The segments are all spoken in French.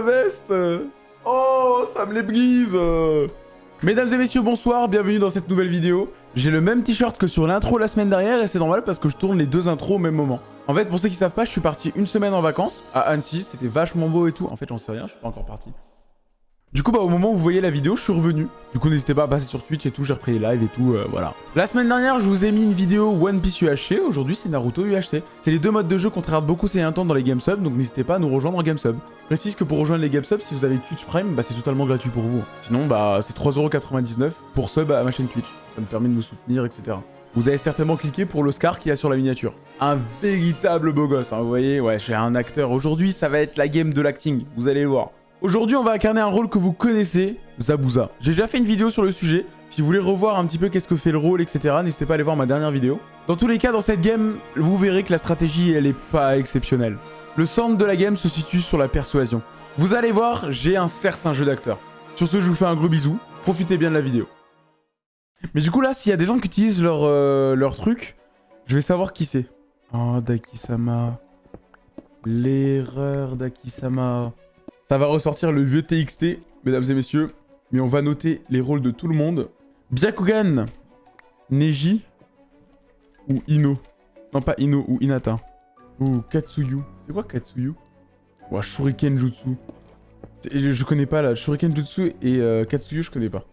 veste Oh, ça me les brise Mesdames et messieurs, bonsoir, bienvenue dans cette nouvelle vidéo. J'ai le même t-shirt que sur l'intro la semaine dernière et c'est normal parce que je tourne les deux intros au même moment. En fait, pour ceux qui savent pas, je suis parti une semaine en vacances à Annecy, c'était vachement beau et tout. En fait, j'en sais rien, je suis pas encore parti. Du coup, bah, au moment où vous voyez la vidéo, je suis revenu. Du coup, n'hésitez pas à passer sur Twitch et tout, j'ai repris les lives et tout, euh, voilà. La semaine dernière, je vous ai mis une vidéo One Piece UHC, aujourd'hui c'est Naruto UHC. C'est les deux modes de jeu qu'on regarde beaucoup ces derniers temps dans les GameSub, donc n'hésitez pas à nous rejoindre en GameSub. Je précise que pour rejoindre les GameSub, si vous avez Twitch Prime, bah, c'est totalement gratuit pour vous. Sinon, bah, c'est 3,99€ pour sub à ma chaîne Twitch. Ça me permet de me soutenir, etc. Vous avez certainement cliqué pour l'Oscar qu'il y a sur la miniature. Un véritable beau gosse, hein, vous voyez Ouais, j'ai un acteur. Aujourd'hui, ça va être la game de l'acting, vous allez le voir. Aujourd'hui, on va incarner un rôle que vous connaissez, Zabuza. J'ai déjà fait une vidéo sur le sujet. Si vous voulez revoir un petit peu qu'est-ce que fait le rôle, etc., n'hésitez pas à aller voir ma dernière vidéo. Dans tous les cas, dans cette game, vous verrez que la stratégie, elle est pas exceptionnelle. Le centre de la game se situe sur la persuasion. Vous allez voir, j'ai un certain jeu d'acteur. Sur ce, je vous fais un gros bisou. Profitez bien de la vidéo. Mais du coup, là, s'il y a des gens qui utilisent leur, euh, leur truc, je vais savoir qui c'est. Oh, Daki-sama. L'erreur d'Aki-sama. Ça va ressortir le vieux TXT, mesdames et messieurs. Mais on va noter les rôles de tout le monde. Byakugan, Neji ou Ino? Non, pas Ino, ou Inata. Ou Katsuyu. C'est quoi Katsuyu? Ouah, Shuriken Jutsu. Je connais pas là. Shuriken Jutsu et euh, Katsuyu, je connais pas.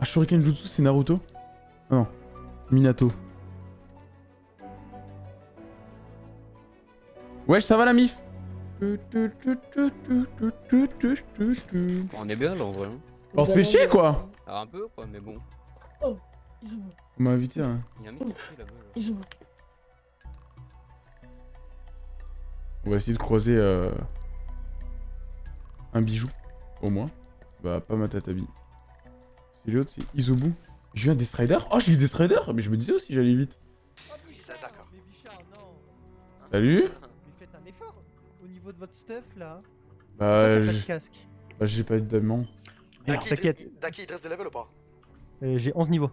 Ah, Shuriken Jutsu, c'est Naruto? Ah non. Minato. Wesh, ça va la mif? On est bien là en vrai. hein. On se fait chier quoi Alors un peu quoi, mais bon. Ils ont On m'a invité hein. Il y a un mec qui est là-bas. là. Ils ont On va essayer de croiser euh, un bijou, au moins. Bah, pas Matatabi. C'est l'autre, c'est Isobu. J'ai eu un Death Rider Oh, j'ai eu Death Rider Mais je me disais aussi, j'allais vite. Non. Salut niveau de votre stuff là. Bah, j'ai de casque. bah, j'ai pas eu de diamant. Daki, t'inquiète. il- Daki, il te reste des levels ou pas Euh, J'ai 11 niveaux.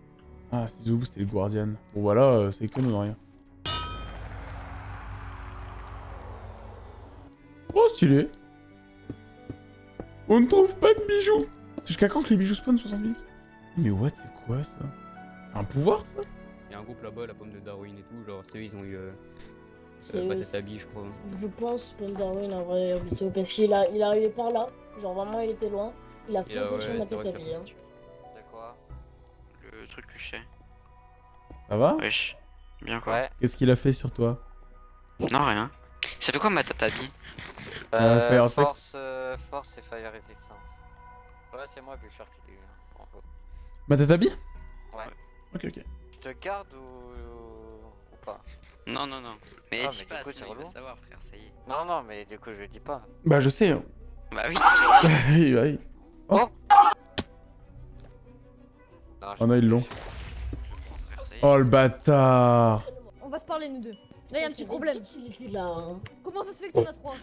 Ah, c'est Isobu, c'était le Guardian. Bon, voilà, euh, c'est que nous, rien. Oh, stylé On ne trouve pas de bijoux C'est jusqu'à quand que les bijoux spawnent 60 minutes Mais what, c'est quoi ça? C'est un pouvoir ça? Il y a un groupe là-bas, la pomme de Darwin et tout. Genre, c'est eux, ils ont eu. Euh, C'est- euh, je crois. Je pense Paul Darwin en vrai, parce qu'il a, il est arrivé par là. Genre vraiment, il était loin. Il a foncé sur ouais, ma c'est vrai tête qu'il a hein. Le truc que je sais. Ça va? Wesh. Bien quoi Ouais. Qu'est-ce qu'il a fait sur toi? Non, rien. Ça fait quoi ma tatabi Euh, Fire Aspect. force, euh, force et fire resistance. Ouais, c'est moi, Bouchard qui l'ai eu. hein. En. Matatabi Ouais. Ok, ok. Je te garde ou... ou pas? Non, non, non. Mais Ah, dis mais pas, coup, sinon il va savoir, frère, ça y est. Non, non, mais du coup, je le dis pas. Bah, je sais. hein. Bah oui. oui, oui. Non, je- Oh non, ils l'ont. je le prends, frère, ça y est. Oh, le bâtard On va se parler nous deux. Là y a un petit problème. hein. Comment ça se fait que t'en as trois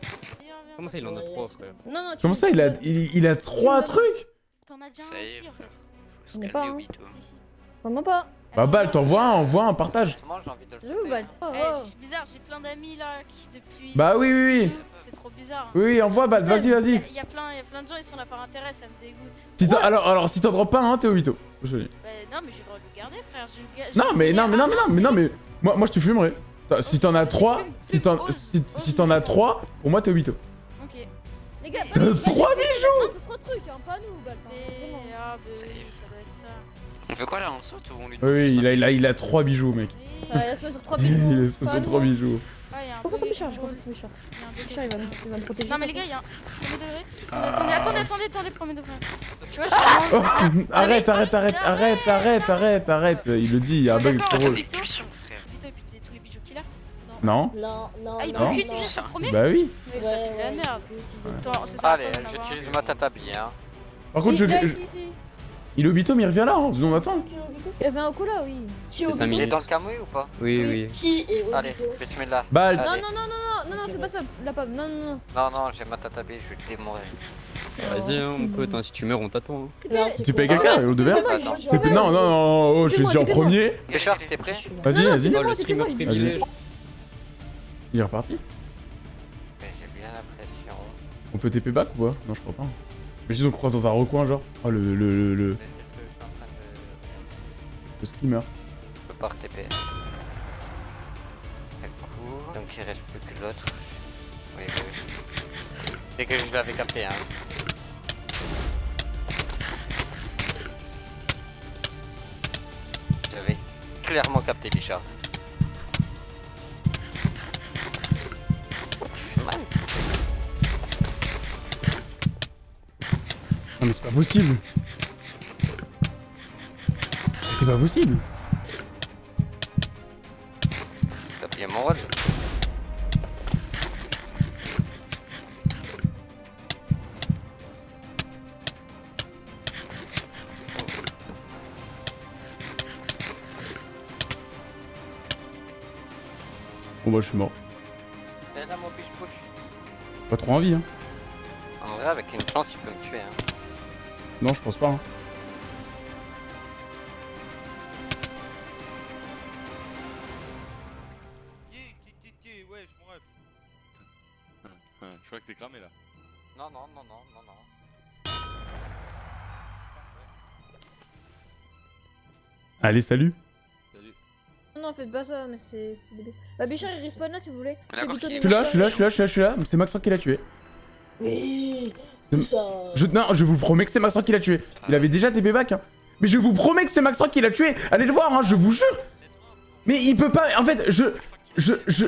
Comment ça, il en a trois, frère Non, non, Comment ça, il a, il, il a trois me donnes- trucs T'en as déjà un aussi en frère. fait. Faut se On est pas, hein. Vraiment pas. Bah, Bal, t'envoies un, envoie un partage. Justement, j'ai envie de le. Oh, Eh, oh. c'est bizarre, j'ai plein d'amis là qui depuis. Bah oui, oui, oui. C'est trop bizarre. Oui, oui, envoie, Bal, vas-y, vas-y. a- il y a plein, il y a plein de gens, ils sont là par intérêt, ça me dégoûte. Si alors, alors, si t'en drops pas un, t'es au Vito. Joli. Bah, non, mais j'ai le droit de le garder, frère. le Non, mais non, mais non, mais non, ah, mais non, c'est- mais. Moi, moi je te fumerai. Si t'en as trois, Fume, si fume, t'en ose, si, ose si t'en as me trois, pour moi t'es au Vito. Ok. Les gars, T'as pas- trois bijoux Trois trucs, hein, pas nous, Balt. On fait quoi là On saute ou on lui Oui, oui, il a, il a, il a trois bijoux, mec. Ouais, sur Il bijoux. a sur nous, trois hein. bijoux. Il a Confiance en Bichard, je a un confiance en Bichard. bug, il y a un bug. Bichard, il va me, il va me protéger. Non mais les gars, il y a un premier degré. Ah. Attendez, attendez, attendez, attendez, premier degré. Tu vois, je suis Oh, arrête, arrête, arrête, arrête, arrête, arrête, arrête. Il le dit, il y a un bug trop drôle. des pulsions, frère. Putain, il peut utiliser tous les bijoux qu'il a. Non Non, non, Ah, il non, peut non. utiliser son premier Bah oui. Mais ça pue la merde. Allez, en j'utilise ma tatabi, hein. Par contre, je, Il est là, je- au mais il revient là. hein. On attend. Il y avait un cola, oui. C'est. Il est dans le Kamui ou pas Oui, Oui. oui. Si, et Allez, Obito. bismillah. Bal. Non, Allez. non, non, non, non, non, non, fais pas ça, la pomme, non, non, non. Non, non, j'ai ma tatabi, je vais le démorer. Vas-y, hein, mon pote, hein, si tu meurs, on t'attend. hein. Tu payes quelqu'un, au Attends. je- T'es- Non, non, non, oh, je suis en premier. Richard, t'es prêt Vas-y, Non, non, vas-y. Oh, le streamer privilège. Il est reparti Mais j'ai bien l'impression. On peut TP back ou pas? Non, je crois pas. Mais dis on croise dans un recoin, genre. Oh, le, le, le, le, le screamer. Je peux pas TP. coup, donc il reste plus que l'autre. Oui, oui, oui. C'est que je l'avais capté, hein. J'avais clairement capté Bichard. Non, mais c'est pas possible. C'est pas possible. T'as bien mon rôle. Bon, bah, je suis mort. Pas trop envie, hein. En vrai, avec une chance, il peut me tuer. Hein. Non, je pense pas, hein. wesh, mon ref. Je crois que t'es cramé là. Non, non, non, non, non, non. Allez, salut. Salut. Non, non, faites pas ça, mais c'est débile. Bah, Bichard, il respawn là si vous voulez. Je suis là, je suis là, je suis là, je suis là. C'est Maxrock qui l'a tué. Oui, ça. Je, non, je vous promets que c'est Maxrock qui l'a tué. Il avait déjà TP back, hein. Mais je vous promets que c'est Maxrock qui l'a tué. Allez le voir, hein, je vous jure. Mais il peut pas. En fait, je. Je. Je.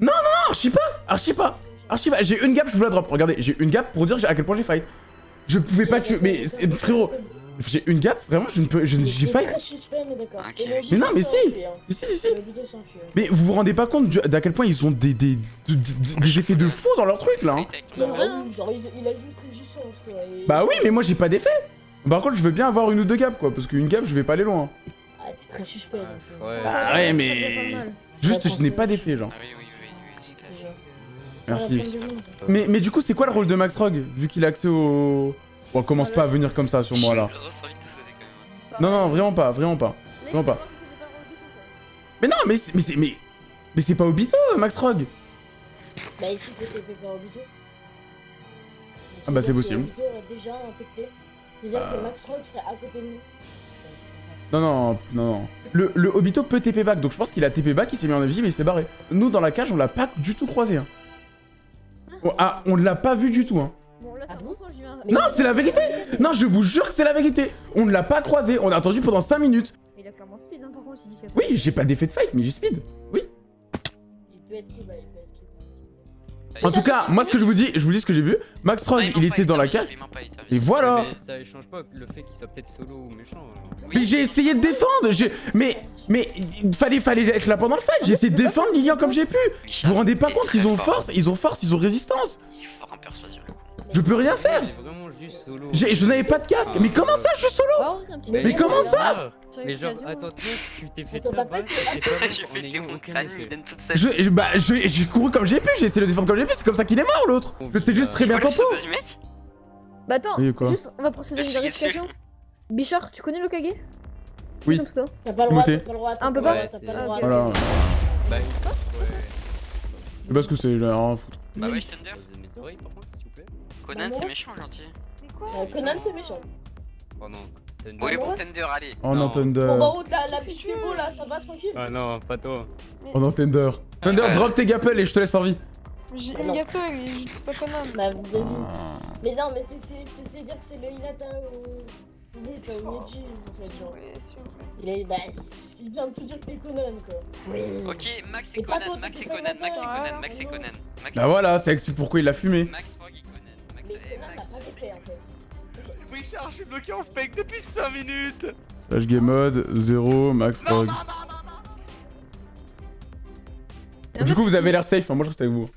Non, archi pas Archi pas Archi pas J'ai une gap, je vous la drop. Regardez, j'ai une gap pour dire à quel point j'ai fight. Je pouvais pas tuer. Mais frérot, j'ai une gap, vraiment, je ne peux. je- J'ai suspect, mais non, mais si. hein. Si, si. Mais vous vous rendez pas compte d'à quel point ils ont des, des, des, effets de fou dans leur truc là hein. Il y a Bah oui, genre, il, il a juste résistance, quoi. et- Bah oui, mais moi j'ai pas d'effet Par contre, je veux bien avoir une ou deux gaps quoi, parce qu'une gap, je vais pas aller loin. Ah, t'es très suspect, donc. euh, Ouais. Bah Ça, ouais, mais-. Juste, je n'ai pas d'effet, genre. Ah oui, oui, oui, oui, c'est clair. déjà. Merci. Mais, mais du coup, c'est quoi le rôle de Max Rogue, vu qu'il a accès au... Bon, commence pas à venir comme ça sur moi, là. Non, non, vraiment pas, vraiment pas. Faut pas. pas. Mais non, mais c'est... Mais c'est... Mais, mais c'est pas Obito, Max Rogue Bah ici, c'était Pépé Obito. Ah bah, c'est possible. Obito est déjà infecté. C'est-à-dire Ah. que Max Rock serait à côté de nous. Non, non, non, non. Le, le Obito peut TP back, donc je pense qu'il a TP back, il s'est mis en invisible et il s'est barré. Nous, dans la cage, on l'a pas du tout croisé. Hein. Oh, ah, on l'a pas vu du tout, hein. Bon, là, c'est Ah un bon mensonge, je viens. Mais Non, c'est la vérité Non, je vous jure que c'est la vérité On ne l'a pas croisé, on a attendu pendant 5 minutes. Il a clairement speed, hein, par contre, il dit qu'il a Oui, j'ai pas d'effet de fight, mais j'ai speed. Il peut être qui bah, il peut être qui En tout cas, moi, ce que je vous dis, je vous dis ce que j'ai vu. Max Ah, Rogue, il était dans la cage. Et voilà Mais ça change pas le fait qu'il soit peut-être solo ou méchant. genre. Mais j'ai essayé de défendre Mais, mais, il fallait, fallait être là pendant le fight J'ai essayé de défendre Lilian comme j'ai pu Vous vous rendez pas compte qu'ils ont force, ils ont force, ils ont résistance Il est fort en persuasion. Je peux rien faire juste Je n'avais pas de casque Mais comment ça, je suis solo Mais comment ça Mais genre, attends, tu t'es fait J'ai fait je, je- bah, je- j'ai couru comme j'ai pu, j'ai essayé de défendre comme j'ai pu, c'est comme ça qu'il est mort l'autre Je sais juste très bien le tantôt pseudo du mec? Bah, attends, juste, on va procéder à une vérification. Bichard, tu connais le Kage? Oui. T'as pas le droit, t'as pas le droit. Un peu pas le le Voilà. Bah, ouais. je sais pas ce que c'est, j'ai rien à foutre. Bah ouais, Thunder. Conan, c'est méchant, gentil. Euh, Conan, c'est méchant. Oh non. Thunder. Oui, bon, ouais. Thunder, allez. Oh non, Non. Thunder Bon, bah, route, la, la pique niveau, là, ça va tranquille. Ah non, pas toi. Oh non, Thunder Thunder, Ouais. drop tes gapels et je te laisse en vie J'ai Ah une gâteau et je suis pas Conan. Bah, vas-y. Mais non, mais c'est- c'est c'est- c'est dire que c'est le Hinata ou. Oui, t'as une Meiji, en fait, genre. Il est. Bah, il vient de te dire que t'es Conan, quoi. Oui. Ok, Max et Conan, Max et t'es pas Conan, Max et. Conan, Max et Ah, Conan. Max Bah voilà, ça explique pourquoi il a fumé Max, Mais et Conan n'a pas Max. fait, en fait. Richard, je suis bloqué en spec depuis 5 minutes Flash game mode, 0, Max Non, non, Rogue. non, non, non Et en Du coup, vous avez l'air safe, hein, moi je reste avec vous.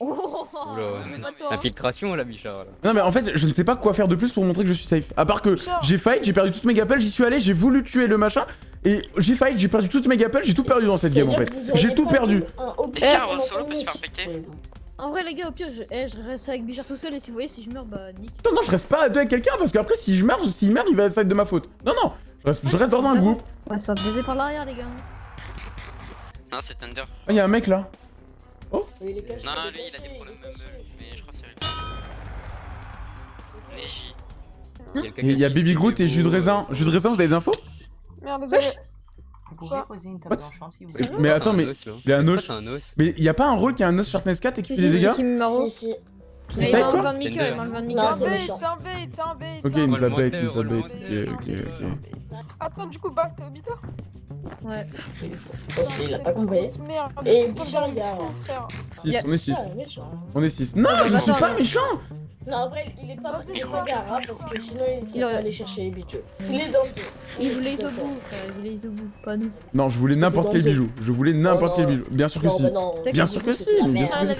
Oh, toi. hein. Infiltration, la bichard, là. Non mais en fait je ne sais pas quoi faire de plus pour montrer que je suis safe. À part que j'ai fight, j'ai perdu toutes mes gapels, j'y suis allé, j'ai voulu tuer le machin. Et j'ai fight, j'ai perdu toutes mes gapels, j'ai tout perdu dans cette game en fait. J'ai tout perdu. un peut se faire minutes. péter Ouais. En vrai, les gars, au pire, je, eh, je reste avec Bichard tout seul et si vous voyez, si je meurs, bah nique. Non non je reste pas à deux avec quelqu'un parce qu'après si je meurs, s'il meurt il va être de ma faute. Non non, je reste, je dans un groupe. On va se faire baiser par l'arrière, les gars. Non, c'est Thunder. Ah, y'a un mec là. Il est caché, Non, il est lui, il a des problèmes mais je crois que c'est lui. Neji. Il y a, Baby Groot et jus de raisin. euh, Jus de raisin, vous avez des infos? Merde, désolé. Vous pouvez poser une table What? blanchante si vous Mais- voulez. Mais T'as attends, mais il y a un os. Mais y a pas un rôle qui a un os Sharpness 4 et qui fait des dégâts c'est. Si, si. Mais C'est il m'a quoi enlevé un de Mika, Tender. il enlevé un de Non, Mika. c'est bait, méchant. c'est un bait, c'est un bait. Ok, c'est il nous a bait, il nous a roll bait. menteur. Ok, ok, ok. bait. Attends, du coup, Bart, t'es Obito Ouais. Parce qu'il a pas compris. Et Bichard, il y a- fou, frère. 6, on est 6. Méchant. On est 6. Non, je suis attends, pas alors. Non, en vrai, il est pas, il est pas Gara parce que sinon il serait Il aurait- pas allé chercher les bijoux. Il est dans le. Il voulait Isobu, frère, il voulait Isobu, pas nous. Non, je voulais n'importe quel bijou. Je voulais n'importe Oh, quel non. bijou. Bien sûr que Non, si. bah non. Bien sûr que c'était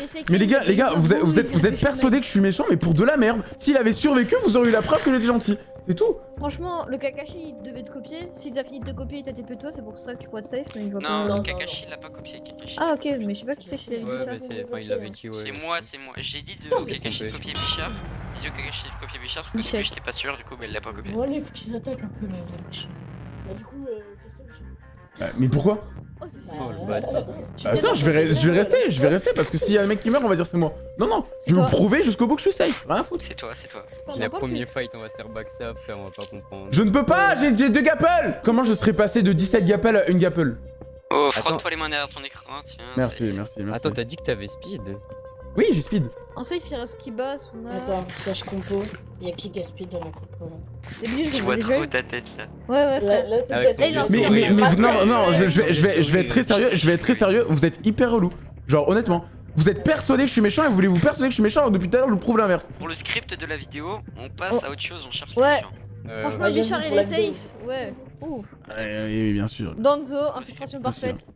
si, mais les gars, les gars, vous êtes, persuadés que je suis méchant, mais pour de la merde. S'il avait survécu, vous auriez eu la preuve que j'étais gentil. C'est tout. Franchement, le Kakashi, il devait te copier. Si t'as fini de te copier, il t'a TP toi, c'est pour ça que tu pourrais te safe, mais il va Non, pas. non, Kakashi l'a pas copié, Kakashi. Ah, ok, mais je sais pas qui c'est qui l'avait Ouais, dit ça. c'est. Enfin, il l'avait dit, ouais. C'est moi, c'est moi. J'ai dit de Kakashi de copier Bichard. J'ai dit Kakashi de copier Bichard parce début j'étais pas sûr, du coup, mais elle l'a pas copié. Voilà, il faut qu'ils attaquent un peu là, les méchants. Bah, du coup, euh. Euh, Mais pourquoi? Oh, c'est Oh, Attends, je vais, je vais rester, je vais rester parce que s'il y a un mec qui meurt, on va dire c'est moi. Non, non, je vais vous prouver jusqu'au bout que je suis safe. Rien à foutre. C'est toi, c'est toi. C'est la première fight, on va se faire backstab, frère, on va pas comprendre. Je ne peux pas, j'ai deux gapples Comment je serais passé de 17 gapples à une gapple? Oh, frotte-toi les mains derrière ton écran, tiens. Merci, merci, merci. Attends, t'as dit que t'avais speed? Oui, j'ai speed. En safe, il reste Kiba, Suna. Attends, flash compo. Y'a qui gaspille dans la compo là Je vois trop ta tête là. Ouais, ouais, Là, frère. là, Là, en Mais, mais, mais, Ah, non, ouais, non, ouais, je, ouais. je vais, je, vais, je vais être très sérieux, je vais être très sérieux, vous êtes hyper relou. Genre, honnêtement, vous êtes persuadé que je suis méchant et vous voulez vous persuader que je suis méchant alors depuis tout à l'heure je vous prouve l'inverse. Pour le script de la vidéo, on passe à autre chose, on cherche Ouais. les. Euh, Franchement, Ouais, il est pour la vidéo. safe. Ouais. Ouh. Oui, oui, bien sûr. Danzo, infiltration parfaite.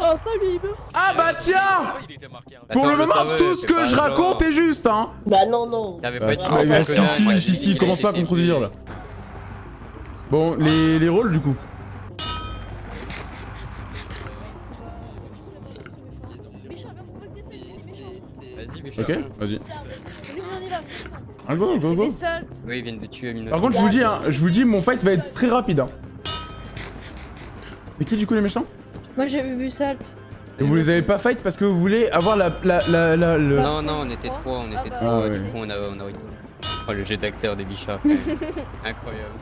Oh, salut, il meurt. Ah bah tiens il était marqué. hein. Pour le moment, savait, tout ce que je raconte est juste, hein Bah non, non. Il avait Bah, pas dit si, Ah, bah, bah, si, si, si, commence pas à contredire là. Bon, les, les rôles du coup. Vas-y, Bichard. Ok, vas-y. Vas-y, on y va. Ah, go, go, go. Oui, ils viennent de tuer Minotaur. Par contre, je vous dis, hein, je vous dis, mon fight va être très rapide. Hein. Et qui du coup les méchants? Moi, j'avais vu salt. Vous les avez pas fight parce que vous voulez avoir la, la, la, la- le... Non, non, on était trois, on Ah était bah, trois, ouais. du coup on a, on a. Oh, le jeu d'acteur des Bichards. Incroyable.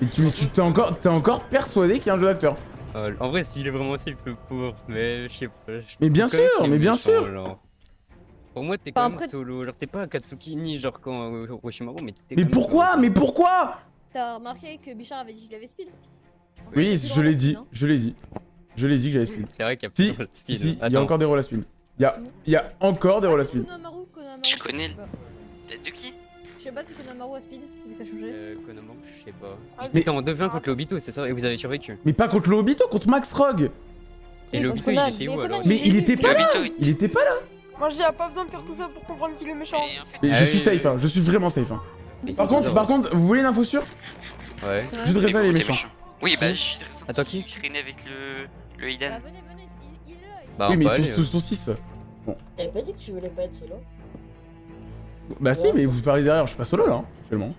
Et tu t'es encore, t'es encore persuadé qu'il y a un jeu d'acteur? Oh, en vrai, s'il est vraiment safe le pour, mais je sais pas. je Mais bien sûr, mais bien méchant, sûr. genre. Pour moi, t'es quand même après- solo. Genre, t'es pas Katsuki ni genre quand euh, mais t'es Mais quand même pourquoi solo. Mais pourquoi? T'as remarqué que Bichard avait dit qu'il avait speed Oui, il est je l'ai la dit, hein. je l'ai dit. Je l'ai dit que j'avais speed. C'est vrai qu'il y a Si, pas de Si, speed. si, il y a encore des rôles à speed. Il y a, il y a encore des rôles à speed. Konohamaru, Konohamaru. Tu connais. De qui Je sais pas si Konohamaru a speed, vu que ça a changé. Euh, Konohamaru, je sais pas. Ah, J'étais en 2v1 contre le Obito, c'est ça Et vous avez survécu. Mais pas contre le Obito, contre Max Rogue. Et Oui, le contre Obito, il était Mais où alors il- Mais il était pas là Il était pas là Moi, je dis, y'a pas besoin de faire tout ça pour comprendre qu'il est méchant. Et en fait, Mais Ah je oui, suis safe, hein, je suis vraiment safe. Hein. Par c'est contre, par contre, vous voulez une info sûre Ouais. Je voudrais ça les méchants. Oui, bah, je suis très Attends, qui Je traînais avec le. le Bah, Hiden. venez, venez, il, il est là. il- Bah, Oui, mais peut ils sont, euh. sont 6. T'avais pas dit que tu voulais pas être solo Bah si, mais vous parlez derrière, je suis pas solo là, hein, actuellement.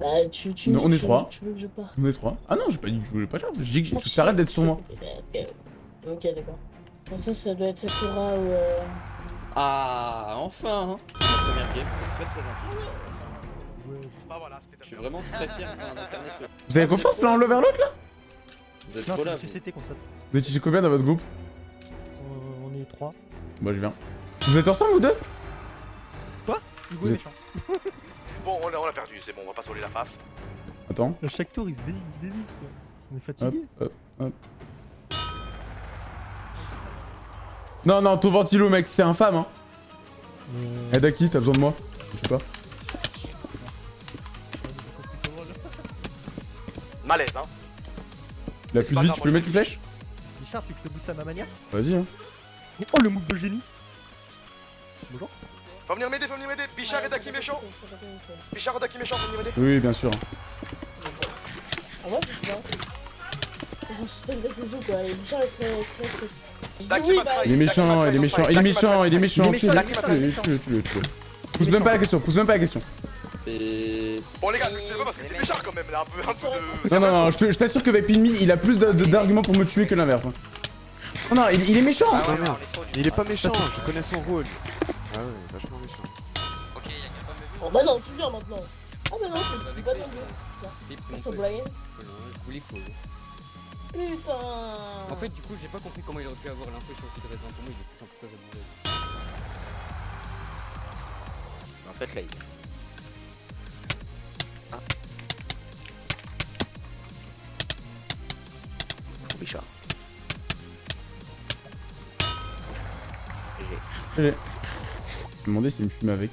Bah tu, tu on est trois. Tu veux que je parte On est 3. Ah non, j'ai pas dit que je voulais pas faire, je dis que tu t'arrêtes d'être sur moi. Ok, d'accord. Ça, ça doit être Sakura ou. Euh... Ah, enfin hein. C'est ma première game, c'est très très gentil. Bah voilà, Je suis vraiment très fier d'un incarner ce... Vous avez confiance l'un l'overlock là Vous êtes Non, trop c'est là. CCT qu'on saute. Vous êtes combien dans votre groupe Euh, On est 3. Bah je viens. Vous êtes ensemble vous deux Hugo Vous est méchant. Bon, on l'a on l'a perdu, c'est bon, on va pas se voler la face. Attends. À chaque tour, il se dé- dévisse quoi. On est fatigué. hop, hop. Non, non, ton ventilo mec, c'est infâme hein. Mais... Aide à qui T'as besoin de moi? Je sais pas. Malaise, hein. La plus vite, grave, tu peux mettre une flèche Richard, tu veux que je te booste à ma manière Vas-y hein. Oh, le move de génie Bonjour. Faut venir m'aider, faut venir m'aider. Bichard et Daki méchant. Bichard et Daki méchant, faut venir m'aider. Oui, bien sûr. Ah pas. Ils ont suspendu le zoo quoi, Bichard est très très 6. Daki m'a trahi. Il est méchant, il est méchant, il est méchant, il est méchant. Il est méchant, Tue-le, il est méchant, tue-le, il est méchant. tue-le, tue-le, tue-le. Il est Pousse même pas la méchant. question, pousse même pas la question. Bon les gars, pas parce que c'est quand même, là, un peu, un peu de... Non, non, non, je t'assure que Vapinmin, il a plus d'arguments pour me tuer que l'inverse. hein. Non, il, il est méchant Ah ouais, Il est pas méchant, je connais son rôle. Ah ouais, vachement méchant. Ok, y'a quelqu'un pas vu. Oh bah non, tu viens maintenant. Ah bah non, pas c'est Ah, pote. blague. Je voulais quoi. Putain. En fait, du coup, j'ai pas compris comment il aurait pu avoir l'info sur le jus de raisin. Pour moi, il est plus simple que ça. En fait, là, il... Ah. Je me demandais s'il me fumait avec.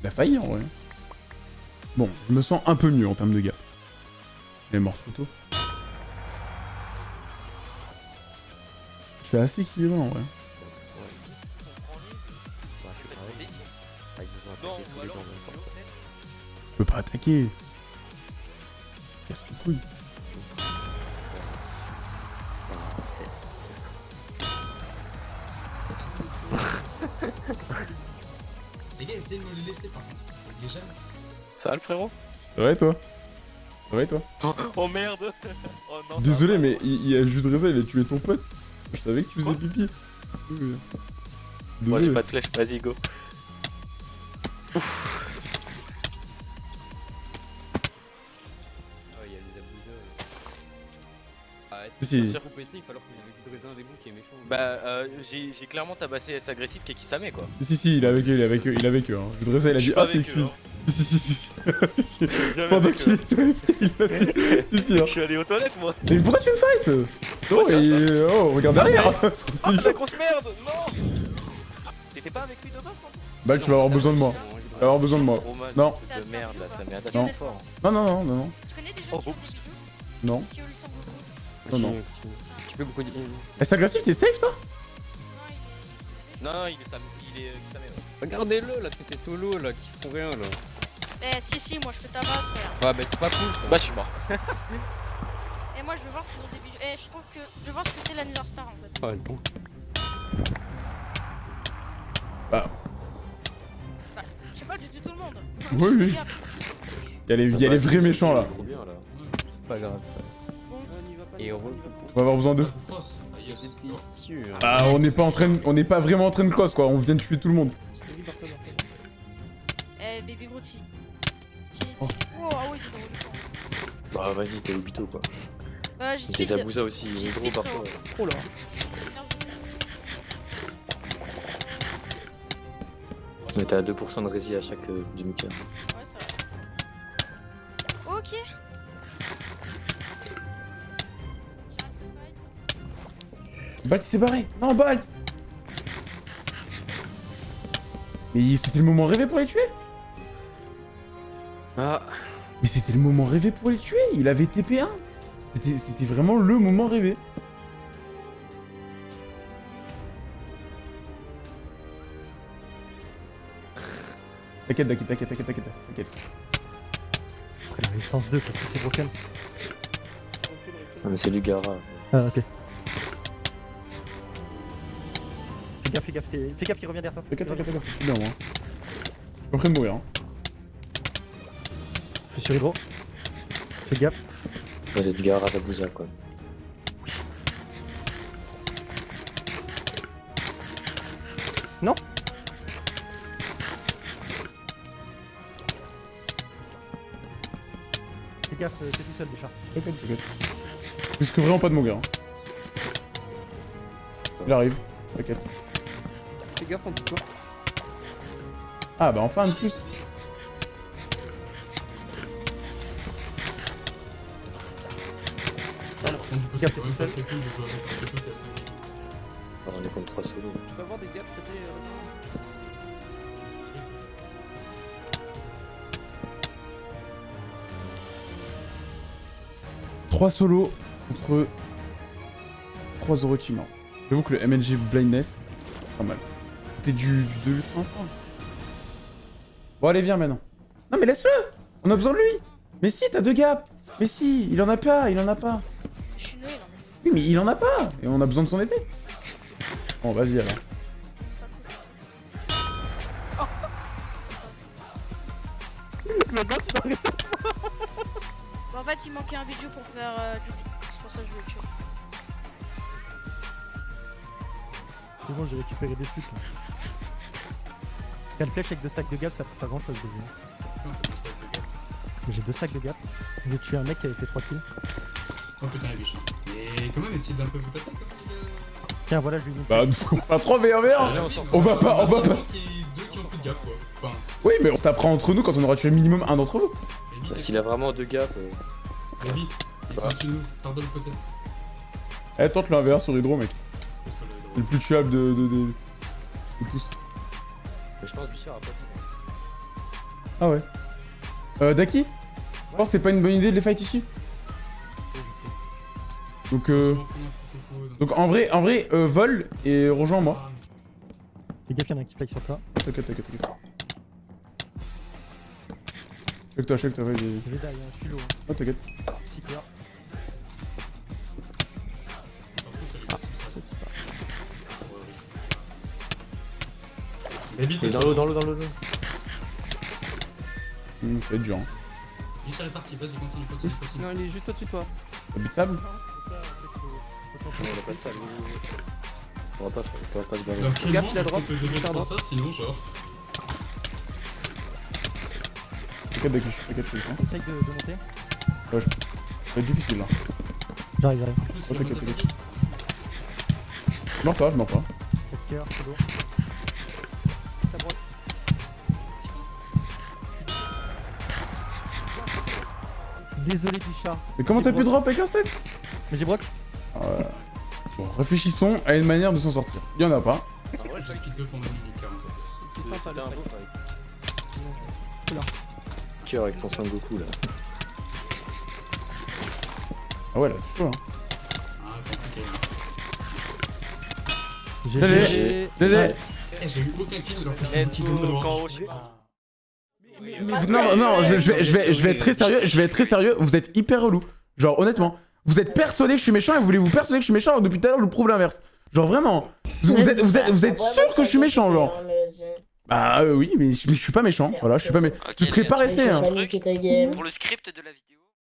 Il a failli en vrai. Bon, je me sens un peu mieux en termes de gars. Il est mort trop tôt. C'est assez équilibré en vrai. Ont branlé Ils sont les duo peut-être Je peux pas attaquer. Casse les couilles. Ça va le frérot? Ça va et toi? Ça va et toi? Oh merde Oh non Désolé mais il, il a le jus de raisin, il a tué ton pote. Je savais que tu faisais pipi. Moi j'ai pas de flèche, vas-y go. Ah Si, si. sur OPC, il va falloir que vous avez raisin avec vous qui est méchant Bah, euh, j'ai clairement tabassé S agressif qui est qui met quoi. Si si il est avec eux, il est avec eux, il est avec eux. Hein. Jus de raisin, il a Je dit ah c'est avec eux, cuit. hein. Si si si Pendant qu'il était il a dit. Si si. hein. Je suis allé aux toilettes moi. Mais pourquoi tu me fights Oh, c'est et- oh regarde derrière Ah, la grosse merde Non T'étais pas avec lui de base quand Bah tu vas avoir besoin de moi. Tu vas avoir besoin de moi. Non. de merde là, ça Non. assez fort. Non non non non non. Tu connais des gens Oh, Non. Non. Tu peux beaucoup dire. Eh, c'est agressif, t'es safe toi Non, il est. Non, non, il est Sam, il est ouais. Regardez-le là, tous ces solos là qui font rien là. Eh, si, si, moi je te tabasse, frère. Ouais, bah c'est pas cool ça. Bah, je suis mort. Et moi je veux voir s'ils ont des bijoux. Eh, je trouve que. Je veux voir ce que c'est la Nether Star en fait. Ah, bon. Bah. Bah, je sais pas du tout tout le monde. Oui, oui. Fais. Y'a les, y a les vrais méchants là. Trop bien là. Pas grave, c'est pas Bon, Et heureux. On va avoir besoin d'eux. Sûr. Ah on n'est pas en train de- on n'est pas vraiment en train de cross quoi, on vient de tuer tout le monde. eh, Baby Grooti. Ti- Oh. Oh, ah oui, c'est drôle. Bah vas-y, t'es Obito quoi. Bah, j'ai speed. Aussi, J'ai il est gros parfois. Oh là. Mais t'as 2% de rési à chaque euh, Balt il s'est barré. Non Balt Mais c'était le moment rêvé pour les tuer Ah Mais c'était le moment rêvé pour les tuer, il avait TP1 C'était vraiment le moment rêvé. T'inquiète, t'inquiète, t'inquiète, t'inquiète, t'inquiète, t'inquiète. Après la résistance 2 parce que c'est broken. Ah mais c'est du Gara. Ah, ok. Gaffe, fais gaffe, fais gaffe, il revient derrière toi. T'inquiète, t'inquiète, t'inquiète, je suis bien moi. Je suis en train de mourir. Hein. Je suis sur Hydro. Fais gaffe. Ouais, c'est du Gara Zabuza quoi. Non Fais gaffe, euh, t'es tout seul déjà. T'inquiète, t'inquiète. Je risque vraiment pas de mourir. Hein. Il arrive, t'inquiète. Fais gaffe en tout cas. Ah bah enfin un de plus. T'es tout seul. Ah, on est contre 3 solos. Tu peux avoir des gaps peut-être euh, 3 solos contre 3 Orochimaru. J'avoue que le MLG Blindness, pas mal. C'était du, du 2 pour l'instant. Bon allez viens maintenant. Non mais laisse-le On a besoin de lui Mais si, t'as deux gaps Mais si, il en a pas, il en a pas. Je suis. Oui mais il en a pas Et on a besoin de son épée. Bon vas-y alors. truc, maintenant tu dois rester. Bah, en fait, il manquait un bijou pour faire euh, du C'est pour ça que je voulais le tuer. C'est bon, j'ai récupéré des trucs là. 4 flèches avec 2 stacks de gap, ça fait pas grand chose. J'ai 2 stacks de gap. J'ai tué un mec qui avait fait 3 kills. Oh putain, quand même, essaye d'un peu vous passer quand même. Tiens, voilà, je lui ai mis. Bah, pas trop VR On va pas, on va pas. qu'il y ait deux qui ont plus de gap quoi. Enfin, Oui, mais on se tapera entre nous quand on aura tué minimum un d'entre vous. Baby, S'il a vraiment deux gaps. euh, Baby, Bah. tu nous, pardonne peut-être. Eh, tente le 1v1 sur Hydro, mec. Le plus tuable de, de, de, de tous. Mais je pense Bichard a pas Ah ouais. Euh, Daki? Je pense que c'est pas une bonne idée de les fight ici. Donc, euh... Donc en vrai, en vrai, euh, vol et rejoins-moi. Fais gaffe, y'en a un qui fly sur toi. T'inquiète, t'inquiète, t'inquiète. Check toi, check toi, vas-y. Je vais derrière, je suis lourd. Oh, t'inquiète. Super. Baby, t'es Dans l'eau, dans l'eau, dans l'eau. Hum, ça va être dur. Hein. Bichard est parti, vas-y, continue, continue, continue. Non, il est juste au-dessus de toi. T'as but de sable On a pas de salle. On va pas, on va pas se barrer. Gap, monde il a est-ce drop, qu'on peut devenir il a pour drop. ça, sinon genre... T'inquiète, Daki, t'inquiète, t'inquiète. Essaye de, de monter. Ouais, je... Ça va être difficile là. J'arrive, j'arrive. Oh, t'inquiète, t'inquiète. Je meurs pas, je meurs pas. Au cœur, c'est lourd. Désolé, Bichard. Mais comment t'as pu drop avec un step Mais j'ai broc. Euh, Bon, réfléchissons à une manière de s'en sortir. Y'en a pas. En vrai, je sais qu'il te font 40 C'est- C'était un beau fight. Oula. Cœur avec ton Son Goku là. Ah ouais, là, c'est chaud. Hein. Ah, compliqué. J'ai GG. GG. Eh, j'ai eu aucun kill que c'est Let's go, quand. Non, non, je, je vais, je, vais, je vais être très sérieux, je vais être très sérieux, vous êtes hyper relou. Genre, honnêtement, vous êtes persuadé que je suis méchant et vous voulez vous persuader que je suis méchant alors que depuis tout à l'heure je vous prouve l'inverse. Genre, vraiment, vous, vous êtes, vous êtes, vous êtes sûr que je suis méchant, genre. Bah euh, oui, mais je, mais je suis pas méchant, voilà, je suis pas méchant. Je serais pas resté, hein. Pour le script de la vidéo.